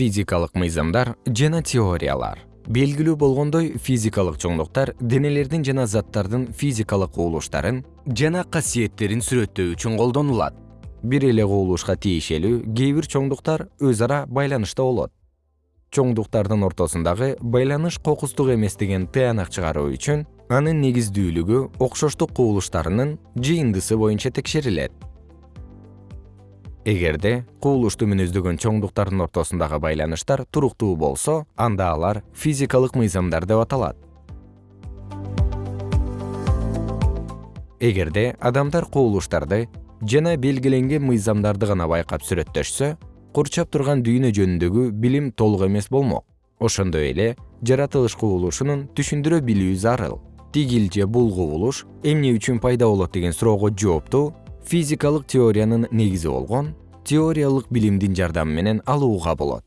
физикалык мыйзамдар жана теориялар. Белгилүү болгондой физикалык чоңдуктар денелердин жана заттардын физикалык кубулуштарын жана касиеттерин сүрөттөө үчүн колдонулат. Бир эле кубулушка тиешелүү кээ бир чоңдуктар өз ара байланышта болот. Чоңдуктардын ортосундагы байланыш кокустук эмес деген тыянак чыгаруу үчүн анын негиздүүлүгү окшоштук кубулуштарынын жыйындысы боюнча текшерилет эгерде кубулушту мүнөздөгөн чоңдуктардын ортосундагы байланыштар туруктуу болсо анда алар физикалык мыйзамдар деп аталат. Эгерде адамдар кубулуштарды жана белгиленген мыйзамдарды гана байкап сүрөттөшсө курчап турган дүйнө жөнүндөгү билим толук эмес болмок. Ошондой эле жаратылыш кубулушунун түшүндүрө билүү зарыл тигил же бул кубулуш эмне үчүн пайда болот деген суроого жоопту физикалык теориянын негизи болгон теориялык билимдин жардамы менен алууга болот